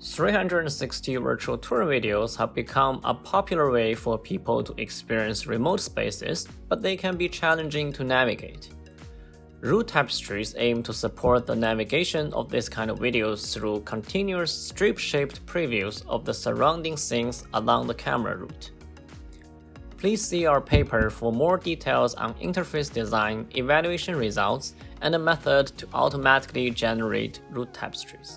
360 virtual tour videos have become a popular way for people to experience remote spaces, but they can be challenging to navigate. Route tapestries aim to support the navigation of this kind of videos through continuous strip-shaped previews of the surrounding scenes along the camera route. Please see our paper for more details on interface design, evaluation results, and a method to automatically generate route tapestries.